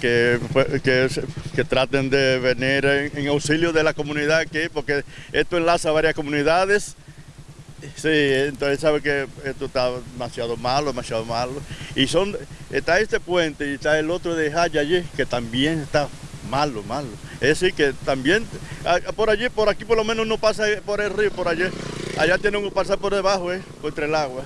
Que, que, que traten de venir en, en auxilio de la comunidad aquí, porque esto enlaza varias comunidades. Sí, entonces sabe que esto está demasiado malo, demasiado malo. Y son, está este puente y está el otro de Jaya allí, que también está malo, malo. Es decir, que también, ah, ah, por allí, por aquí por lo menos no pasa por el río, por allí. Allá tienen que pasar por debajo, eh, por entre el agua.